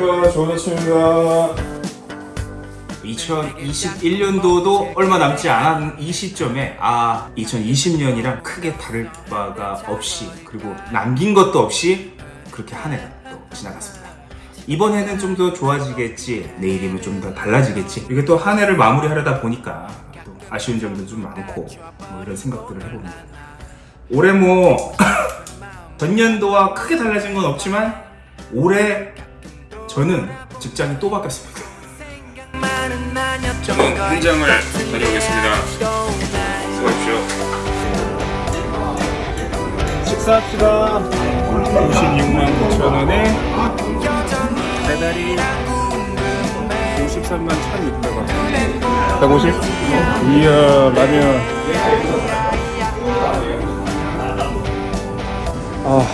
안녕하십니까? 좋은 아침입니다. 2021년도도 얼마 남지 않은 이 시점에 아 2020년이랑 크게 다를 바가 없이 그리고 남긴 것도 없이 그렇게 한 해가 또 지나갔습니다. 이번 해는 좀 더 좋아지겠지 내일이면 좀 더 달라지겠지. 이게 또 한 해를 마무리하려다 보니까 또 아쉬운 점도 좀 많고 뭐 이런 생각들을 해봅니다. 올해 뭐 전년도와 크게 달라진 건 없지만 올해 저는 직장이 또 바뀌었습니다. 저는 공장을 다녀오겠습니다. 수고하십시오. 식사합시다. 56만 9천 원에 배달이 53만 1,600원. 150? 이야 라면. 아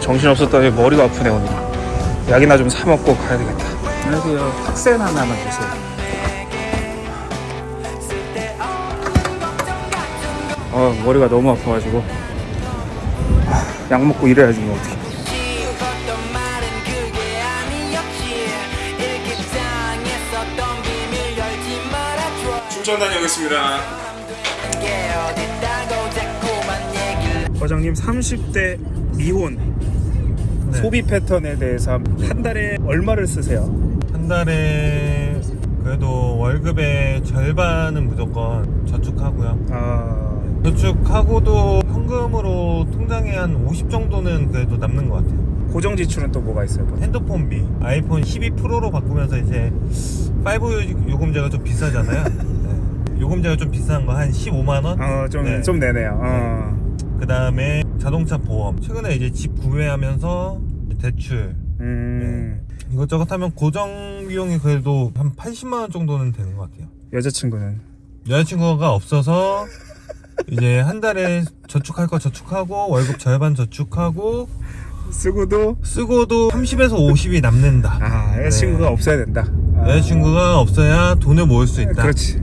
정신없었더니 머리가 아프네 오늘. 약이나 좀 사 먹고 가야 되겠다. 안녕하세요. 탁센 하나만 주세요. 아 머리가 너무 아파가지고 아, 약 먹고 일해야지 뭐 어떻게. 춘천 다녀오겠습니다. 과장님 30대 미혼 소비 패턴에 대해서 한 달에 얼마를 쓰세요? 한 달에 그래도 월급의 절반은 무조건 저축하고요. 아 저축하고도 현금으로 통장에 한 50 정도는 그래도 남는 것 같아요. 고정 지출은 또 뭐가 있어요? 핸드폰비 아이폰 12 프로로 바꾸면서 이제 5 요금제가 좀 비싸잖아요. 네. 요금제가 좀 비싼 거 한 15만 원. 어좀 네. 좀 내네요. 어. 그 다음에 자동차 보험. 최근에 이제 집 구매하면서 대출 음 이것저것 하면 고정 비용이 그래도 한 80만 원 정도는 되는 것 같아요. 여자친구는 여자친구가 없어서 이제 한 달에 저축할 거 저축하고 월급 절반 저축하고 쓰고도 쓰고도 30에서 50이 남는다. 아 여자친구가 네. 없어야 된다. 아. 여자친구가 없어야 돈을 모을 수 있다. 그렇지.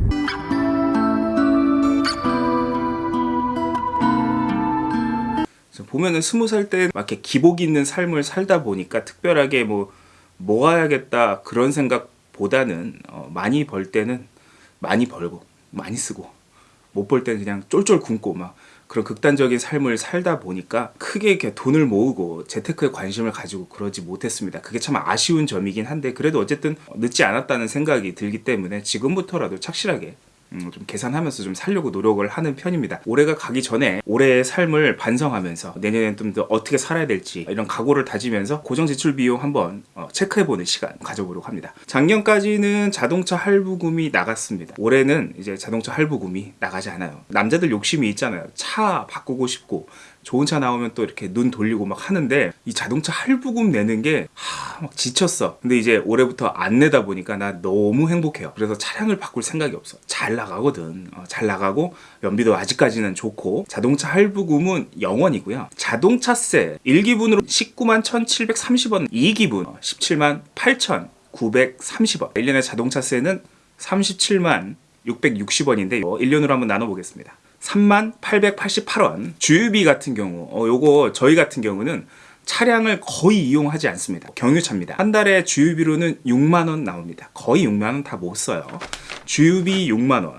보면은 스무 살 때 막 이렇게 기복 있는 삶을 살다 보니까 특별하게 뭐 모아야겠다 그런 생각보다는 어, 많이 벌 때는 많이 벌고 많이 쓰고 못 벌 때는 그냥 쫄쫄 굶고 막 그런 극단적인 삶을 살다 보니까 크게 이렇게 돈을 모으고 재테크에 관심을 가지고 그러지 못했습니다. 그게 참 아쉬운 점이긴 한데 그래도 어쨌든 늦지 않았다는 생각이 들기 때문에 지금부터라도 착실하게 음, 좀 계산하면서 좀 살려고 노력을 하는 편입니다. 올해가 가기 전에 올해의 삶을 반성하면서 내년엔 좀 더 어떻게 살아야 될지 이런 각오를 다지면서 고정 지출 비용 한번 어, 체크해보는 시간 가져보려고 합니다. 작년까지는 자동차 할부금이 나갔습니다. 올해는 이제 자동차 할부금이 나가지 않아요. 남자들 욕심이 있잖아요. 차 바꾸고 싶고 좋은 차 나오면 또 이렇게 눈 돌리고 막 하는데 이 자동차 할부금 내는 게 하, 막 지쳤어. 근데 이제 올해부터 안 내다 보니까 나 너무 행복해요. 그래서 차량을 바꿀 생각이 없어. 잘 나가거든. 어, 잘 나가고 연비도 아직까지는 좋고 자동차 할부금은 0원이고요. 자동차세 1기분으로 19만 1,730원, 2기분 17만 8,930원. 1년에 자동차세는 37만 660원인데 1년으로 한번 나눠보겠습니다. 3만 888원. 주유비 같은 경우, 어, 요거 저희 같은 경우는 차량을 거의 이용하지 않습니다. 경유차입니다. 한 달에 주유비로는 6만 원 나옵니다. 거의 6만 원 다 못 써요. 주유비 6만 원.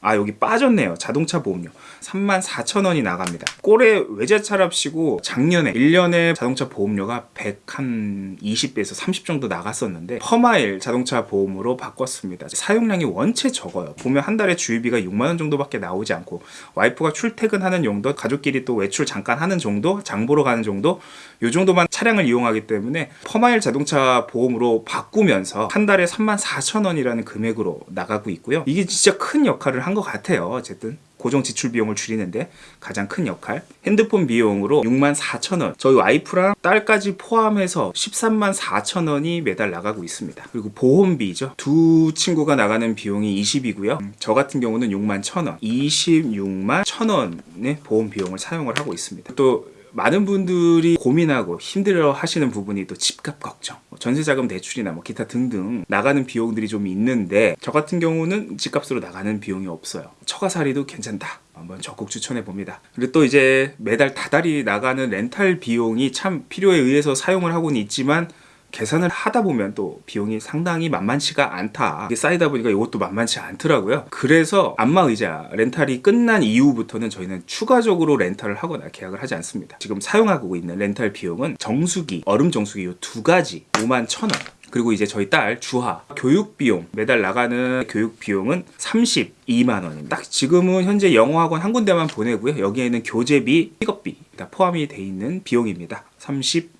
아 여기 빠졌네요. 자동차 보험료. 34,000원이 나갑니다. 꼴에 외제차랍시고 작년에 1년에 자동차 보험료가 100한 20배에서 30 정도 나갔었는데 퍼마일 자동차 보험으로 바꿨습니다. 사용량이 원체 적어요. 보면 한 달에 주유비가 6만원 정도밖에 나오지 않고 와이프가 출퇴근하는 용도 가족끼리 또 외출 잠깐 하는 정도 장보러 가는 정도 요 정도만 차량을 이용하기 때문에 퍼마일 자동차 보험으로 바꾸면서 한 달에 34,000원이라는 금액으로 나가고 있고요. 이게 진짜 큰 역할을 한 것 같아요. 어쨌든 고정 지출 비용을 줄이는데 가장 큰 역할. 핸드폰 비용으로 6만 4천 원. 저희 와이프랑 딸까지 포함해서 13만 4천 원이 매달 나가고 있습니다. 그리고 보험비죠. 두 친구가 나가는 비용이 20이고요. 음, 저 같은 경우는 6만 1천 원. 26만 1천 원의 보험 비용을 사용을 하고 있습니다. 또 많은 분들이 고민하고 힘들어 하시는 부분이 또 집값 걱정, 뭐 전세자금 대출이나 뭐 기타 등등 나가는 비용들이 좀 있는데 저 같은 경우는 집값으로 나가는 비용이 없어요. 처가살이도 괜찮다. 한번 적극 추천해 봅니다. 그리고 또 이제 매달 다달이 나가는 렌탈 비용이 참 필요에 의해서 사용을 하고는 있지만 계산을 하다 보면 또 비용이 상당히 만만치가 않다. 이게 쌓이다 보니까 이것도 만만치 않더라고요. 그래서 안마의자 렌탈이 끝난 이후부터는 저희는 추가적으로 렌탈을 하거나 계약을 하지 않습니다. 지금 사용하고 있는 렌탈 비용은 정수기, 얼음 정수기 이 두 가지 5만 1천 원. 그리고 이제 저희 딸 주하 교육 비용 매달 나가는 교육 비용은 32만 원입니다. 딱 지금은 현재 영어학원 한 군데만 보내고요. 여기에는 교재비, 픽업비 다 포함이 돼 있는 비용입니다. 32만 원.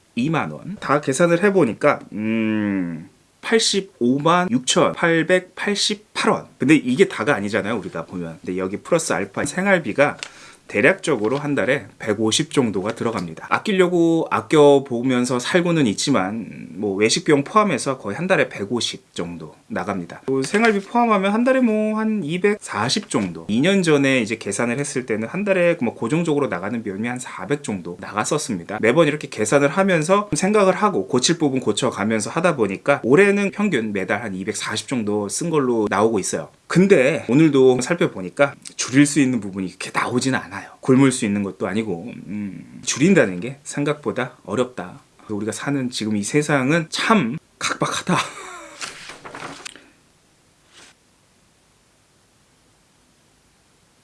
다 계산을 해보니까 음. 85만 6,888원. 근데 이게 다가 아니잖아요, 우리가 보면. 근데 여기 플러스 알파 생활비가 대략적으로 한 달에 150 정도가 들어갑니다. 아끼려고 아껴 보면서 살고는 있지만 뭐 외식 비용 포함해서 거의 한 달에 150 정도 나갑니다. 또 생활비 포함하면 한 달에 뭐 한 240 정도. 2년 전에 이제 계산을 했을 때는 한 달에 뭐 고정적으로 나가는 비용이 한 400 정도 나갔었습니다. 매번 이렇게 계산을 하면서 생각을 하고 고칠 부분 고쳐가면서 하다 보니까 올해는 평균 매달 한 240 정도 쓴 걸로 나오고 있어요. 근데 오늘도 살펴보니까 줄일 수 있는 부분이 이렇게 나오지는 않아요. 굶을 수 있는 것도 아니고 음, 줄인다는 게 생각보다 어렵다. 우리가 사는 지금 이 세상은 참 각박하다.